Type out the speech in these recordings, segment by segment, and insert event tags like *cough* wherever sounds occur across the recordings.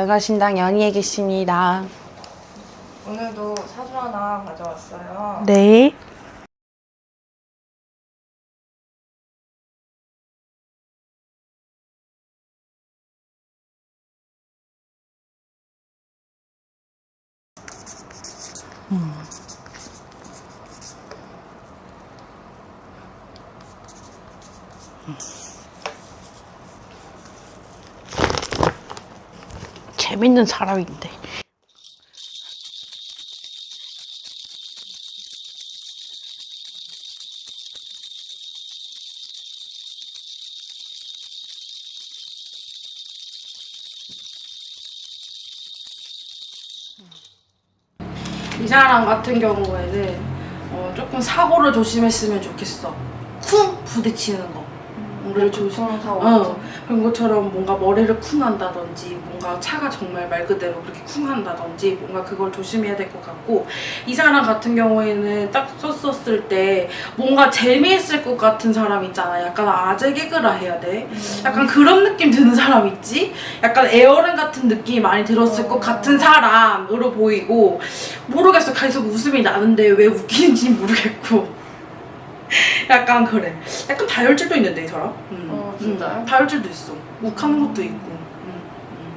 열과신당 연희에 계십니다. 오늘도 사주 하나 가져왔어요. 네. 재밌는 사람인데. 이 사람 같은 경우에는 어, 조금 사고를 조심했으면 좋겠어. 쿵 부딪히는 거. 우리를 조심. 교통사고 어, 그런 것처럼 뭔가 머리를 쿵 한다든지 뭔가 차가 정말 말 그대로 그렇게 쿵 한다든지 뭔가 그걸 조심해야 될 것 같고 이 사람 같은 경우에는 딱 썼었을 때 뭔가 재미있을 것 같은 사람 있잖아. 약간 아재 개그라 해야 돼? 약간 그런 느낌 드는 사람 있지? 약간 에어랜 같은 느낌이 많이 들었을 것 같은 사람으로 보이고 모르겠어. 계속 웃음이 나는데 왜 웃기는지 모르겠고 *laughs* 약간 그래 약간 다혈질도 있는데 이 사람 음. 어, 진짜요? 음, 다혈질도 있어 욱하는 것도 있고 음, 음.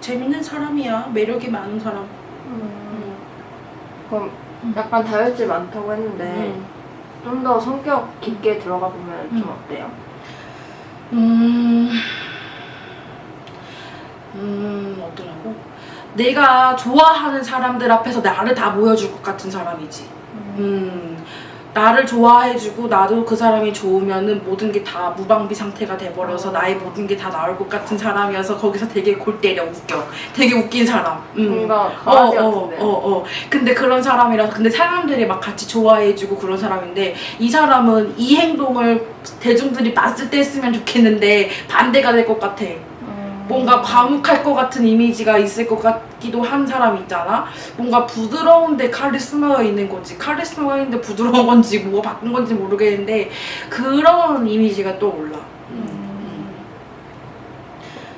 재밌는 사람이야 매력이 많은 사람 음. 그럼 약간 다혈질 많다고 했는데 음. 좀더 성격 깊게 들어가 보면 좀 음. 어때요? 음, 음, 어떠냐고? 내가 좋아하는 사람들 앞에서 나를 다 보여줄 것 같은 사람이지. 음, 나를 좋아해주고 나도 그 사람이 좋으면은 모든 게 다 무방비 상태가 돼버려서 나의 모든 게 다 나올 것 같은 사람이어서 거기서 되게 골 때려 웃겨. 되게 웃긴 사람. 음. 뭔가 강아지 어, 같은데. 어, 어, 어. 근데 그런 사람이라서 근데 사람들이 막 같이 좋아해주고 그런 사람인데 이 사람은 이 행동을 대중들이 봤을 때 했으면 좋겠는데 반대가 될 것 같아. 음. 뭔가 과묵할 것 같은 이미지가 있을 것 같기도 한 사람 있잖아. 뭔가 부드러운데 카리스마가 있는 거지. 카리스마가 있는데 부드러운 건지 뭐가 바꾼 건지 모르겠는데 그런 이미지가 떠올라. 음.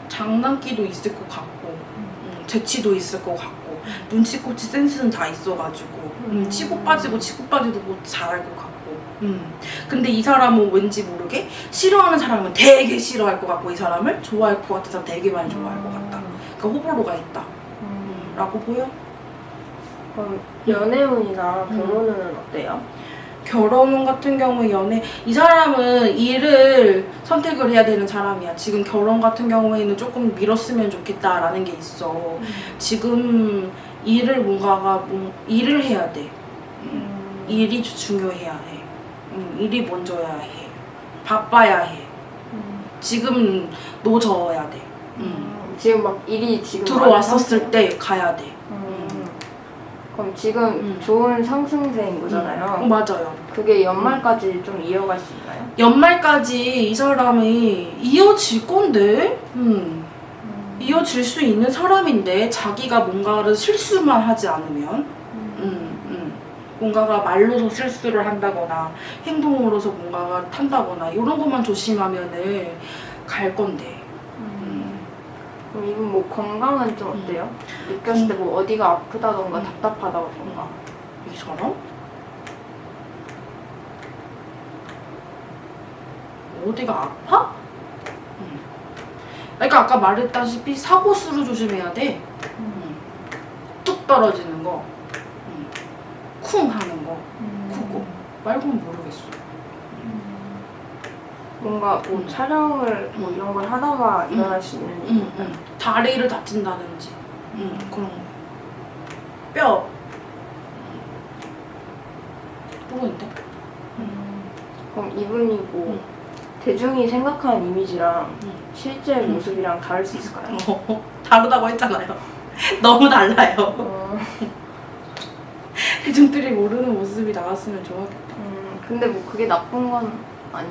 장난기도 있을 것 같고 음, 재치도 있을 것 같고 눈치코치 센스는 다 있어가지고 음, 음. 치고 빠지고 치고 빠지도 뭐 잘할 것 같고 음. 근데 이 사람은 왠지 모르게 싫어하는 사람은 되게 싫어할 것 같고 이 사람을 좋아할 것 사람 되게 많이 좋아할 것 같다 그러니까 호불호가 있다 음. 라고 보여? 그럼 연애운이나 결혼운은 어때요? 결혼 같은 경우 연애 이 사람은 일을 선택을 해야 되는 사람이야 지금 결혼 같은 경우에는 조금 미뤘으면 좋겠다라는 게 있어 지금 일을 뭔가가 뭐, 일을 해야 돼 음. 일이 중요해야 해 음, 일이 먼저야 해 바빠야 해 음. 지금 노져야 돼 음. 음. 지금 막 일이 지금 들어왔었을 때 가야 돼 음. 그럼 지금 음. 좋은 상승세인 거잖아요. 어, 맞아요 그게 연말까지 좀 이어갈 수 있나요? 연말까지 이 사람이 이어질 건데 음. 이어질 수 있는 사람인데 자기가 뭔가를 실수만 하지 않으면. 뭔가가 말로서 실수를 한다거나 행동으로서 뭔가가 탄다거나 이런 것만 조심하면은 갈 건데 음. 이분 뭐 건강은 좀 어때요? 느꼈을 때 뭐 어디가 아프다던가 음. 답답하다던가 이 사람? 어디가 아파? 음. 그러니까 아까 말했다시피 사고수를 조심해야 돼 음. 뚝 떨어지는 거 음. 쿵 하는 거 크고 말고는 모르겠어 뭔가 뭐 음. 촬영을 뭐 이런 걸 하다가 일어날 수 있는 일. 응, 응. 다리를 다친다든지 응, 그런 거. 뼈. 모르겠는데? 그럼 이분이 뭐 음. 대중이 생각하는 이미지랑 음. 실제 음. 모습이랑 다를 수 있을까요? 어, *laughs* 다르다고 했잖아요. *laughs* 너무 달라요. 어, *laughs* 대중들이 모르는 모습이 나왔으면 좋았겠다. 음, 근데 뭐 그게 나쁜 건 아니.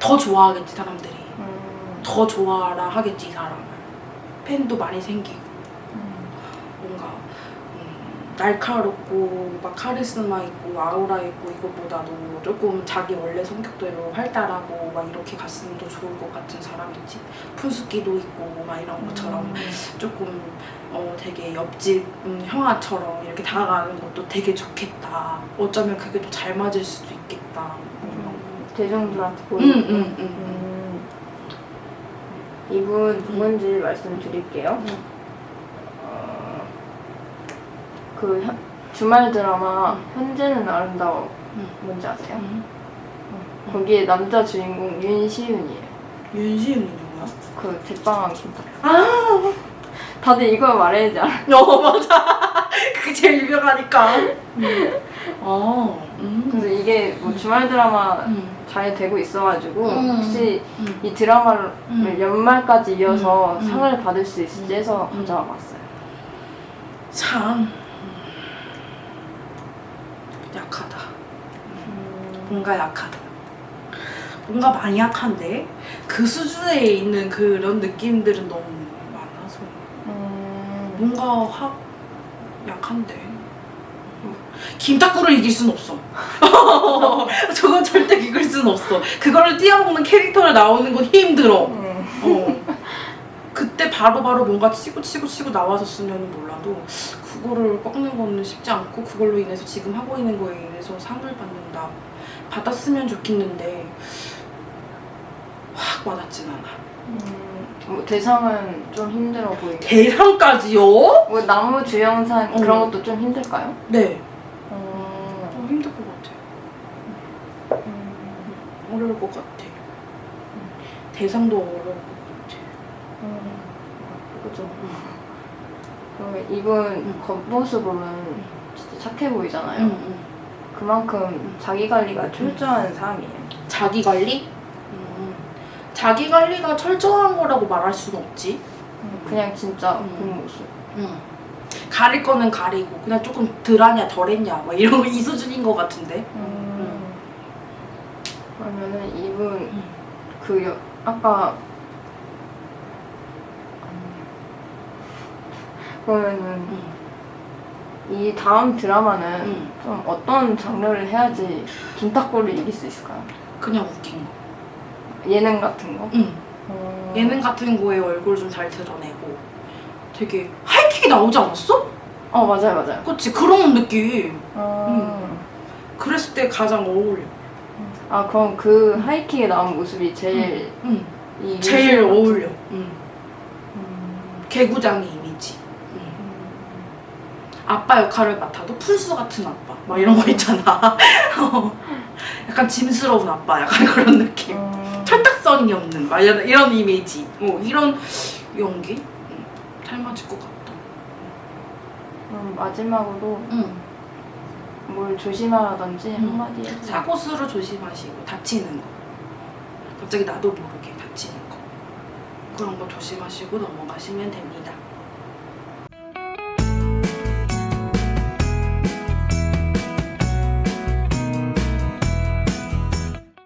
더 좋아하겠지, 사람들이. 음, 더 좋아라 하겠지, 이 사람을. 팬도 많이 생기고, 음. 뭔가, 음, 날카롭고 막 카리스마 있고 아우라 있고 이것보다도 조금 자기 원래 성격대로 활달하고 막 이렇게 갔으면 더 좋을 것 같은 사람이지 푼숙기도 있고 막 이런 것처럼 조금 어 되게 옆집 음, 형아처럼 이렇게 다가가는 것도 되게 좋겠다 어쩌면 그게 또잘 맞을 수도 있겠다 뭐 이런 거. 음, 대중들한테 응, 보이는. 음. 이분 누군지 말씀드릴게요. 응. 어, 그 현- 주말 드라마 현재는 아름다워 응. 뭔지 아세요? 응. 거기에 남자 주인공 윤시윤이에요. 윤시윤이 누구야? 그 제빵한 김밥. 아 다들 이거 말해야 되지 않아? 어 맞아 그게 제일 유명하니까 어 음. 그래서 이게 뭐 주말 드라마 음. 잘 되고 있어가지고 음. 혹시 음. 이 드라마를 음. 연말까지 이어서 음. 음. 상을 받을 수 있을지 해서 음. 가져와 봤어요. 참 약하다 뭔가 약하다 뭔가 많이 약한데 그 수준에 있는 그런 느낌들은 너무 많아서 음. 뭔가 확 약한데 김탁구를 이길 순 없어 *laughs* 저건 절대 이길 순 없어 그거를 뛰어먹는 캐릭터를 나오는 건 힘들어 음. 어. 그때 바로바로 뭔가 치고 치고 치고 나와줬으면 몰라도 그거를 꺾는 거는 쉽지 않고 그걸로 인해서 지금 하고 있는 거에 인해서 상을 받는다 받았으면 좋겠는데 확 와닿진 않아 음, 뭐 대상은 좀 힘들어 보이고 대상까지요? 뭐 나무 주영상 어. 그런 것도 좀 힘들까요? 네 음, 좀 힘들 것 같아 어려울 것 같아 대상도 어려울 것 같아 음, 그죠. 그러면 이분 음. 겉모습으로는 진짜 착해 보이잖아요. 그만큼 자기 관리가 철저한 사람이에요. 자기 관리? 음. 자기 관리가 철저한 거라고 말할 수는 없지. 그냥 진짜 음. 그 모습. 응. 가릴 거는 가리고 그냥 조금 덜하냐 덜했냐 막 이런 거 이 수준인 것 같은데. 음. 그러면은 이분 음. 그 여, 아까 그러면은 응. 이 다음 드라마는 응. 좀 어떤 장르를 해야지 김탁구를 이길 수 있을까요? 그냥 웃긴 거. 예능 같은 거? 응. 어... 예능 같은 거에 얼굴 좀 잘 드러내고 되게 하이킥이 나오지 않았어? 어 맞아요 맞아요. 그치 그런 느낌. 어... 그랬을 때 가장 어울려. 아 그럼 그 하이킥에 나온 모습이 제일 응. 이 제일 어울려. 응. 음. 응. 아빠 역할을 맡아도 풀수 같은 아빠 막 이런 거 있잖아 *laughs* 어. 약간 짐스러운 아빠 약간 *laughs* 그런 느낌 음. 철딱선이 없는 막 이런, 이런 이미지 뭐 이런 연기 응. 잘 맞을 것 같다 그럼 마지막으로 응. 뭘 조심하라든지 음. 한마디 해주세요. 사고수를 조심하시고 다치는 거 갑자기 나도 모르게 다치는 거 그런 거 조심하시고 넘어가시면 됩니다